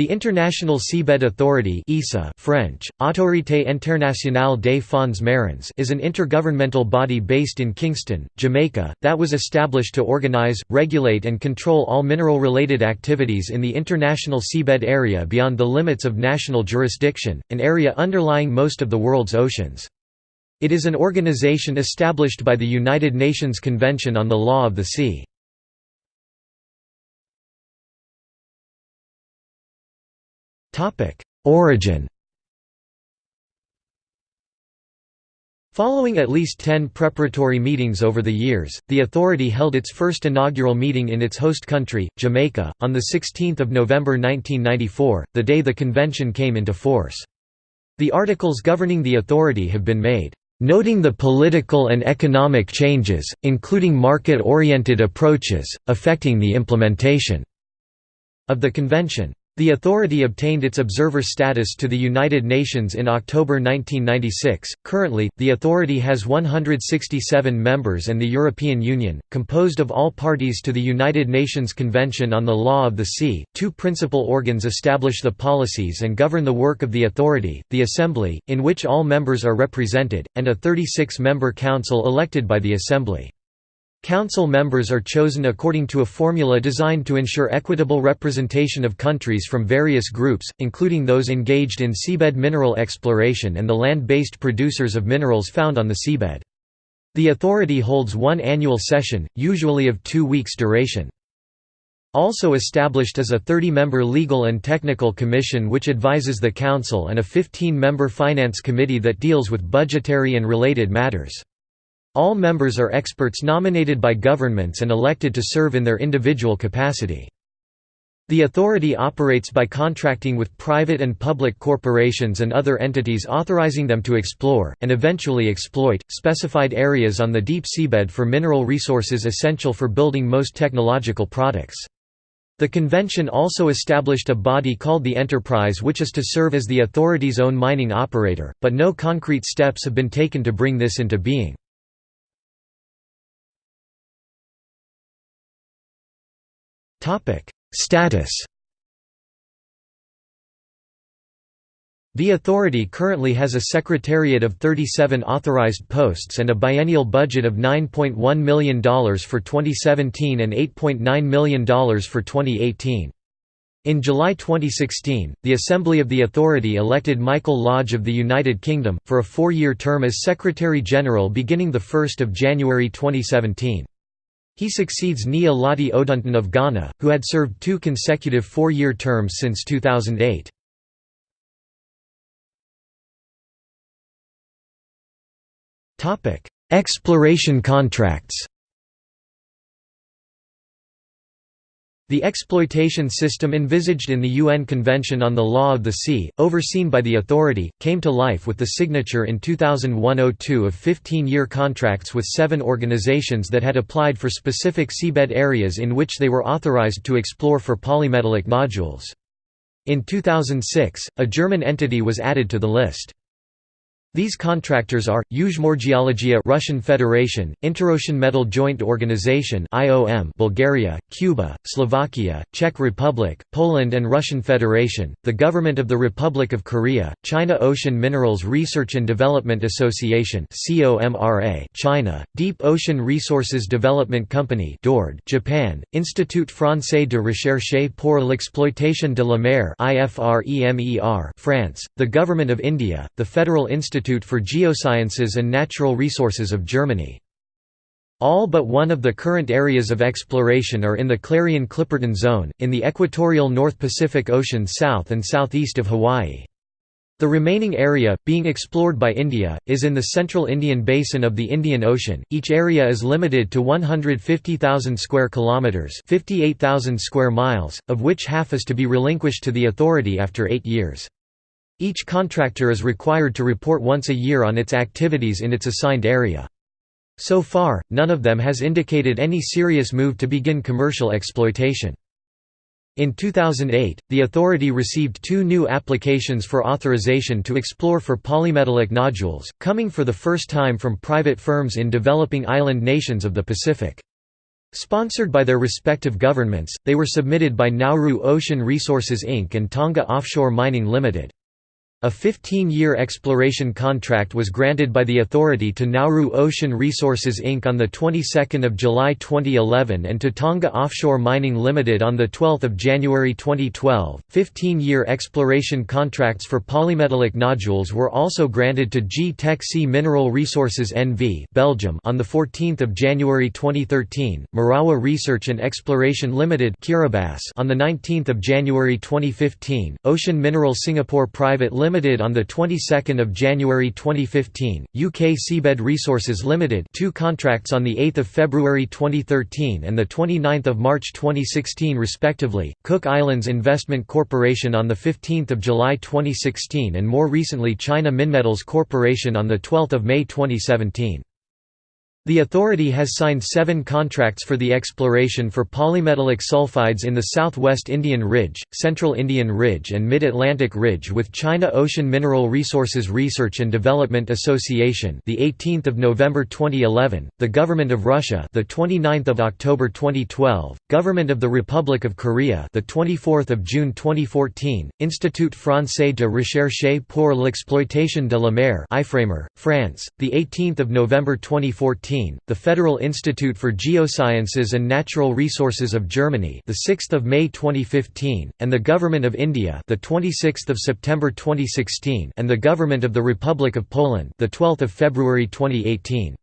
The International Seabed Authority (ISA) French, Autorité Internationale des Fonds Marins is an intergovernmental body based in Kingston, Jamaica, that was established to organize, regulate and control all mineral-related activities in the international seabed area beyond the limits of national jurisdiction, an area underlying most of the world's oceans. It is an organization established by the United Nations Convention on the Law of the Sea. Origin Following at least ten preparatory meetings over the years, the authority held its first inaugural meeting in its host country, Jamaica, on 16 November 1994, the day the convention came into force. The articles governing the authority have been made, "...noting the political and economic changes, including market-oriented approaches, affecting the implementation." of the convention. The authority obtained its observer status to the United Nations in October 1996. Currently, the authority has 167 members and the European Union, composed of all parties to the United Nations Convention on the Law of the Sea. Two principal organs establish the policies and govern the work of the authority the Assembly, in which all members are represented, and a 36 member council elected by the Assembly. Council members are chosen according to a formula designed to ensure equitable representation of countries from various groups, including those engaged in seabed mineral exploration and the land-based producers of minerals found on the seabed. The authority holds one annual session, usually of two weeks duration. Also established is a 30-member legal and technical commission which advises the Council and a 15-member finance committee that deals with budgetary and related matters. All members are experts nominated by governments and elected to serve in their individual capacity. The authority operates by contracting with private and public corporations and other entities authorizing them to explore, and eventually exploit, specified areas on the deep seabed for mineral resources essential for building most technological products. The convention also established a body called the Enterprise which is to serve as the authority's own mining operator, but no concrete steps have been taken to bring this into being. Status The authority currently has a secretariat of 37 authorized posts and a biennial budget of $9.1 million for 2017 and $8.9 million for 2018. In July 2016, the Assembly of the Authority elected Michael Lodge of the United Kingdom, for a four-year term as Secretary-General beginning 1 January 2017. He succeeds Nii Allotey Odunton of Ghana, who had served two consecutive four-year terms since 2008. Exploration contracts The exploitation system envisaged in the UN Convention on the Law of the Sea, overseen by the authority, came to life with the signature in 2001–02 of 15-year contracts with seven organizations that had applied for specific seabed areas in which they were authorized to explore for polymetallic nodules. In 2006, a German entity was added to the list. These contractors are Yuzhmorgeologia Russian Federation, Interocean Metal Joint Organization (IOM) Bulgaria, Cuba, Slovakia, Czech Republic, Poland and Russian Federation, the Government of the Republic of Korea, China Ocean Minerals Research and Development Association (COMRA), China, Deep Ocean Resources Development Company (DORD), Japan, Institut Français de Recherche pour l'exploitation de la mer (IFREMER), France, the Government of India, the Federal Institute Institute for Geosciences and Natural Resources of Germany. All but one of the current areas of exploration are in the Clarion-Clipperton Zone, in the equatorial North Pacific Ocean south and southeast of Hawaii. The remaining area, being explored by India, is in the central Indian basin of the Indian Ocean. Each area is limited to 150,000 square kilometers, 58,000 square miles, of which half is to be relinquished to the authority after 8 years. Each contractor is required to report once a year on its activities in its assigned area. So far, none of them has indicated any serious move to begin commercial exploitation. In 2008, the authority received two new applications for authorization to explore for polymetallic nodules, coming for the first time from private firms in developing island nations of the Pacific. Sponsored by their respective governments, they were submitted by Nauru Ocean Resources Inc. and Tonga Offshore Mining Limited. A 15-year exploration contract was granted by the authority to Nauru Ocean Resources Inc. on the 22nd of July 2011 and to Tonga Offshore Mining Limited on the 12th of January 2012. 15-year exploration contracts for polymetallic nodules were also granted to G Tech Sea Mineral Resources NV, Belgium on the 14th of January 2013, Marawa Research and Exploration Limited, Kiribati on the 19th of January 2015, Ocean Mineral Singapore Private Limited Limited on the 22nd of January 2015, UK Seabed Resources Limited, two contracts on the 8th of February 2013 and the 29th of March 2016 respectively. Cook Islands Investment Corporation on the 15th of July 2016 and more recently China Minmetals Corporation on the 12th of May 2017. The authority has signed seven contracts for the exploration for polymetallic sulfides in the southwest Indian Ridge, central Indian Ridge and mid-Atlantic Ridge with China Ocean Mineral Resources Research and Development Association the 18th of November 2011, the Government of Russia the 29th of October 2012, Government of the Republic of Korea the 24th of June 2014, Institut Français de Recherche pour l'exploitation de la mer France, the 18th of November 2014 the Federal Institute for Geosciences and Natural Resources of Germany, the 6th of May 2015, and the Government of India, the 26th of September 2016, and the Government of the Republic of Poland, the 12th of February 2018.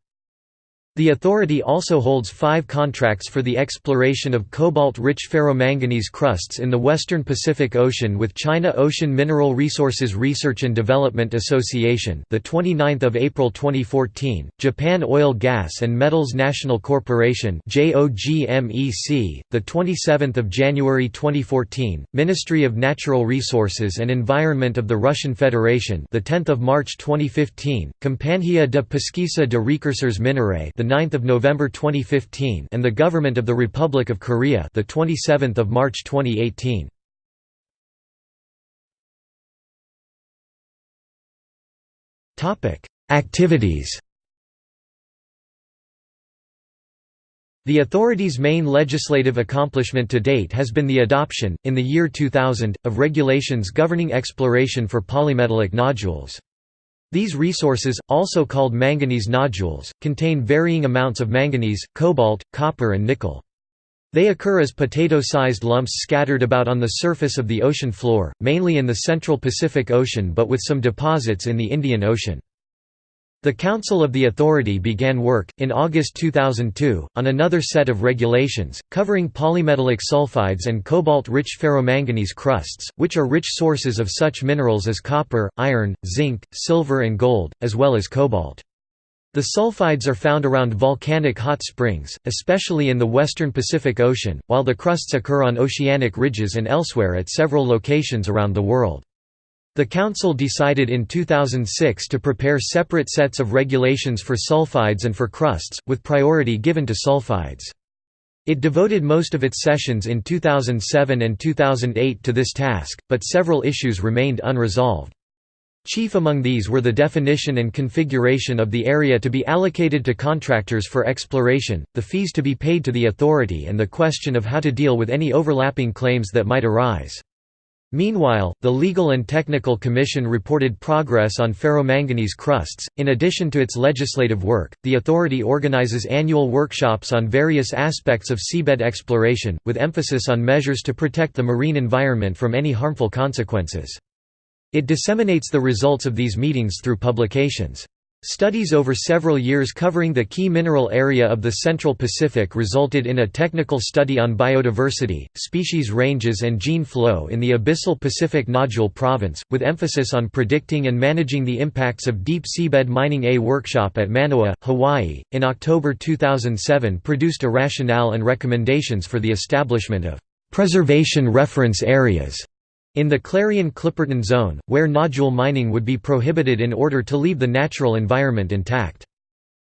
The authority also holds five contracts for the exploration of cobalt-rich ferromanganese crusts in the western Pacific Ocean with China Ocean Mineral Resources Research and Development Association, the 29th of April 2014, Japan Oil Gas and Metals National Corporation, JOGMEC, the 27th of January 2014, Ministry of Natural Resources and Environment of the Russian Federation, the 10th of March 2015, Companhia de Pesquisa de Recursos Minerais, the 9th of November 2015 and the Government of the Republic of Korea the 27th of March 2018 Topic Activities The authority's main legislative accomplishment to date has been the adoption, in the year 2000, of regulations governing exploration for polymetallic nodules. These resources, also called manganese nodules, contain varying amounts of manganese, cobalt, copper and nickel. They occur as potato-sized lumps scattered about on the surface of the ocean floor, mainly in the central Pacific Ocean but with some deposits in the Indian Ocean. The Council of the Authority began work, in August 2002, on another set of regulations, covering polymetallic sulfides and cobalt-rich ferromanganese crusts, which are rich sources of such minerals as copper, iron, zinc, silver and gold, as well as cobalt. The sulfides are found around volcanic hot springs, especially in the western Pacific Ocean, while the crusts occur on oceanic ridges and elsewhere at several locations around the world. The Council decided in 2006 to prepare separate sets of regulations for sulfides and for crusts, with priority given to sulfides. It devoted most of its sessions in 2007 and 2008 to this task, but several issues remained unresolved. Chief among these were the definition and configuration of the area to be allocated to contractors for exploration, the fees to be paid to the authority and the question of how to deal with any overlapping claims that might arise. Meanwhile, the Legal and Technical Commission reported progress on ferromanganese crusts. In addition to its legislative work, the authority organizes annual workshops on various aspects of seabed exploration, with emphasis on measures to protect the marine environment from any harmful consequences. It disseminates the results of these meetings through publications. Studies over several years covering the key mineral area of the Central Pacific resulted in a technical study on biodiversity, species ranges and gene flow in the abyssal Pacific Nodule Province, with emphasis on predicting and managing the impacts of deep seabed mining. A workshop at Manoa, Hawaii, in October 2007 produced a rationale and recommendations for the establishment of preservation reference areas in the Clarion-Clipperton Zone, where nodule mining would be prohibited in order to leave the natural environment intact.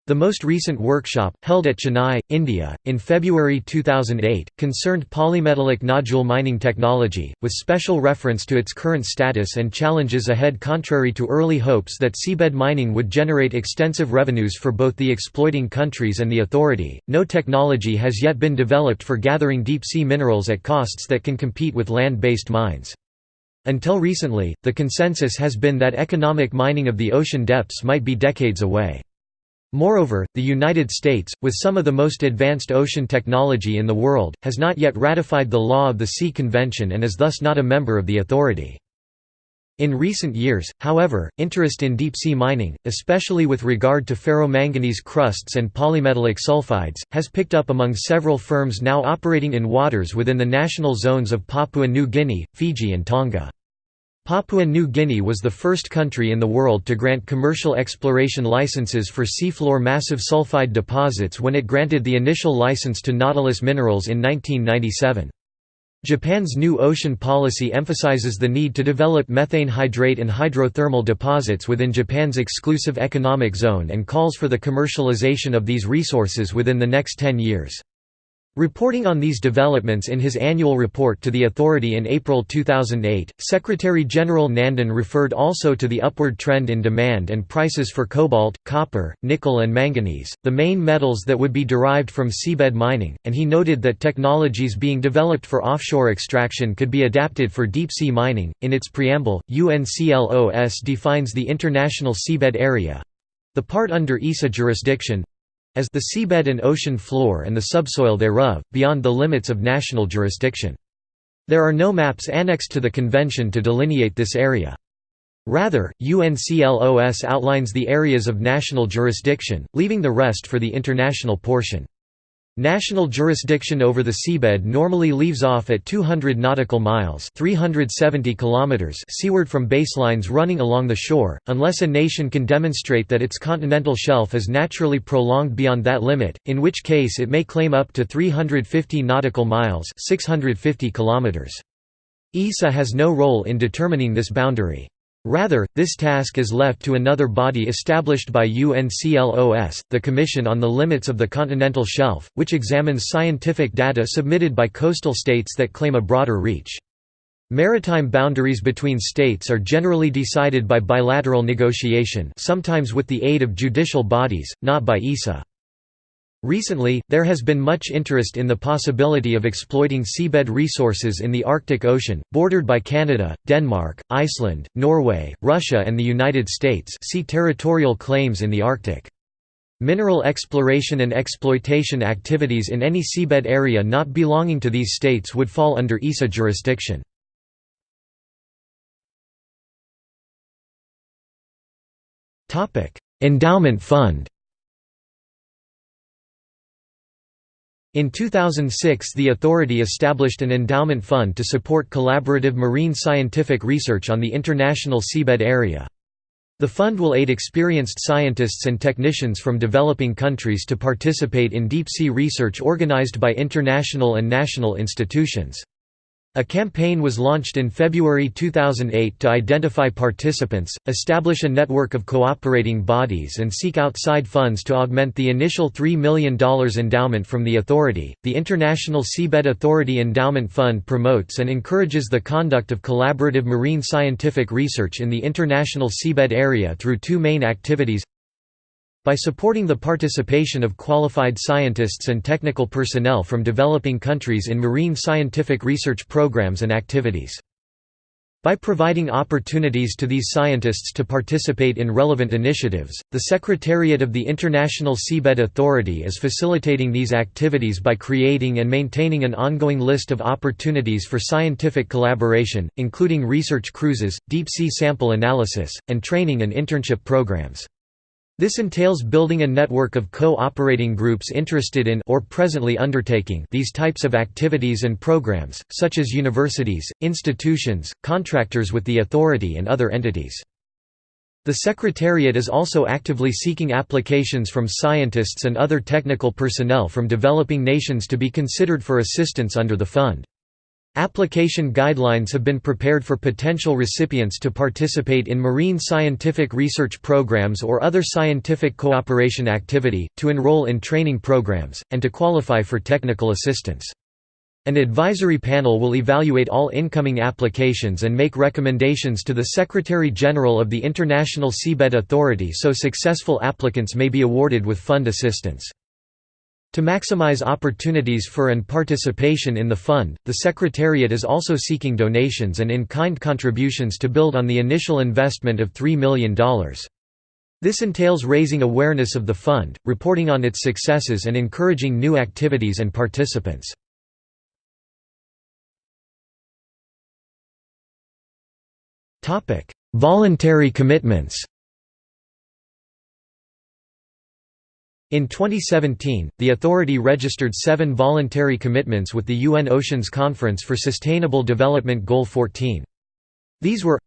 The most recent workshop, held at Chennai, India, in February 2008, concerned polymetallic nodule mining technology, with special reference to its current status and challenges ahead contrary to early hopes that seabed mining would generate extensive revenues for both the exploiting countries and the authority. No technology has yet been developed for gathering deep sea minerals at costs that can compete with land-based mines. Until recently, the consensus has been that economic mining of the ocean depths might be decades away. Moreover, the United States, with some of the most advanced ocean technology in the world, has not yet ratified the Law of the Sea Convention and is thus not a member of the authority. In recent years, however, interest in deep-sea mining, especially with regard to ferromanganese crusts and polymetallic sulfides, has picked up among several firms now operating in waters within the national zones of Papua New Guinea, Fiji and Tonga. Papua New Guinea was the first country in the world to grant commercial exploration licenses for seafloor massive sulfide deposits when it granted the initial license to Nautilus Minerals in 1997. Japan's new ocean policy emphasizes the need to develop methane hydrate and hydrothermal deposits within Japan's exclusive economic zone and calls for the commercialization of these resources within the next 10 years. Reporting on these developments in his annual report to the authority in April 2008, Secretary-General Nandan referred also to the upward trend in demand and prices for cobalt, copper, nickel and manganese, the main metals that would be derived from seabed mining, and he noted that technologies being developed for offshore extraction could be adapted for deep-sea mining. In its preamble, UNCLOS defines the International Seabed Area—the part under ISA jurisdiction, as the seabed and ocean floor and the subsoil thereof, beyond the limits of national jurisdiction. There are no maps annexed to the convention to delineate this area. Rather, UNCLOS outlines the areas of national jurisdiction, leaving the rest for the international portion. National jurisdiction over the seabed normally leaves off at 200 nautical miles 370 kilometers seaward from baselines running along the shore, unless a nation can demonstrate that its continental shelf is naturally prolonged beyond that limit, in which case it may claim up to 350 nautical miles 650 kilometers. ISA has no role in determining this boundary. Rather, this task is left to another body established by UNCLOS, the Commission on the Limits of the Continental Shelf, which examines scientific data submitted by coastal states that claim a broader reach. Maritime boundaries between states are generally decided by bilateral negotiation sometimes with the aid of judicial bodies, not by ISA. Recently, there has been much interest in the possibility of exploiting seabed resources in the Arctic Ocean, bordered by Canada, Denmark, Iceland, Norway, Russia and the United States see territorial claims in the Arctic. Mineral exploration and exploitation activities in any seabed area not belonging to these states would fall under ISA jurisdiction. Endowment fund In 2006 the authority established an endowment fund to support collaborative marine scientific research on the international seabed area. The fund will aid experienced scientists and technicians from developing countries to participate in deep-sea research organized by international and national institutions. A campaign was launched in February 2008 to identify participants, establish a network of cooperating bodies, and seek outside funds to augment the initial $3 million endowment from the authority. The International Seabed Authority Endowment Fund promotes and encourages the conduct of collaborative marine scientific research in the international seabed area through two main activities by supporting the participation of qualified scientists and technical personnel from developing countries in marine scientific research programs and activities. By providing opportunities to these scientists to participate in relevant initiatives, the Secretariat of the International Seabed Authority is facilitating these activities by creating and maintaining an ongoing list of opportunities for scientific collaboration, including research cruises, deep-sea sample analysis, and training and internship programs. This entails building a network of co-operating groups interested in or presently undertaking these types of activities and programs, such as universities, institutions, contractors with the authority and other entities. The Secretariat is also actively seeking applications from scientists and other technical personnel from developing nations to be considered for assistance under the fund. Application guidelines have been prepared for potential recipients to participate in marine scientific research programs or other scientific cooperation activity, to enroll in training programs, and to qualify for technical assistance. An advisory panel will evaluate all incoming applications and make recommendations to the Secretary-General of the International Seabed Authority so successful applicants may be awarded with fund assistance. To maximize opportunities for and participation in the fund, the Secretariat is also seeking donations and in-kind contributions to build on the initial investment of $3 million. This entails raising awareness of the fund, reporting on its successes and encouraging new activities and participants. Voluntary commitments In 2017, the authority registered seven voluntary commitments with the UN Oceans Conference for Sustainable Development Goal 14. These were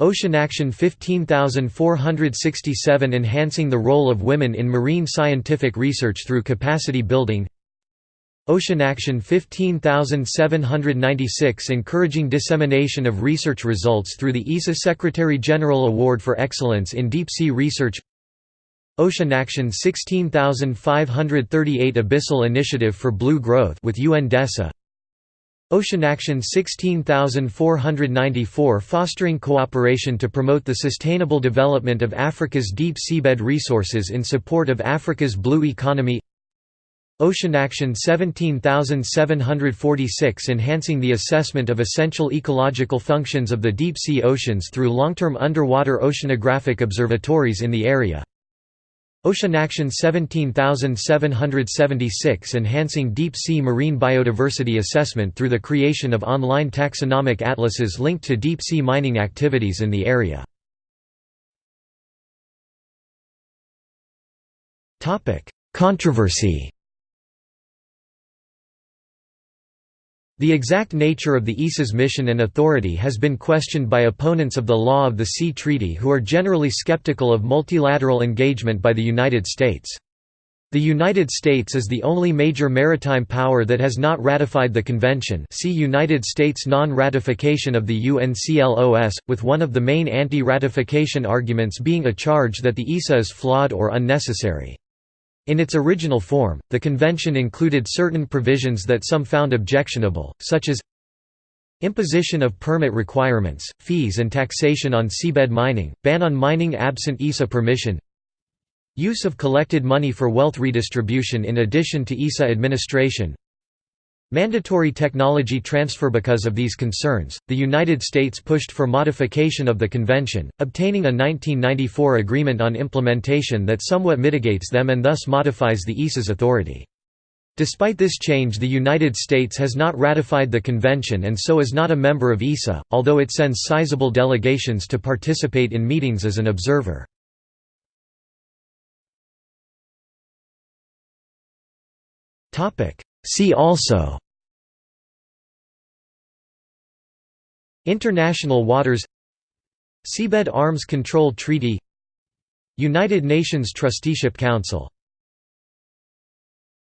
Ocean Action 15467 Enhancing the role of women in marine scientific research through capacity building Ocean Action 15796 Encouraging dissemination of research results through the ISA Secretary-General Award for Excellence in Deep Sea Research Ocean Action 16538 Abyssal Initiative for Blue Growth with UNDESA Ocean Action 16494 Fostering cooperation to promote the sustainable development of Africa's deep seabed resources in support of Africa's blue economy. Ocean Action 17746 Enhancing the assessment of essential ecological functions of the deep sea oceans through long-term underwater oceanographic observatories in the area Ocean Action 17776 Enhancing deep-sea marine biodiversity assessment through the creation of online taxonomic atlases linked to deep-sea mining activities in the area. Controversy The exact nature of the ISA's mission and authority has been questioned by opponents of the law of the Sea Treaty who are generally skeptical of multilateral engagement by the United States. The United States is the only major maritime power that has not ratified the convention see United States non-ratification of the UNCLOS, with one of the main anti-ratification arguments being a charge that the ISA is flawed or unnecessary. In its original form, the convention included certain provisions that some found objectionable, such as Imposition of permit requirements, fees and taxation on seabed mining, ban on mining absent ISA permission Use of collected money for wealth redistribution in addition to ISA administration Mandatory technology transfer Because of these concerns, the United States pushed for modification of the convention, obtaining a 1994 agreement on implementation that somewhat mitigates them and thus modifies the ISA's authority. Despite this change the United States has not ratified the convention and so is not a member of ISA, although it sends sizable delegations to participate in meetings as an observer. See also International waters Seabed Arms Control Treaty United Nations Trusteeship Council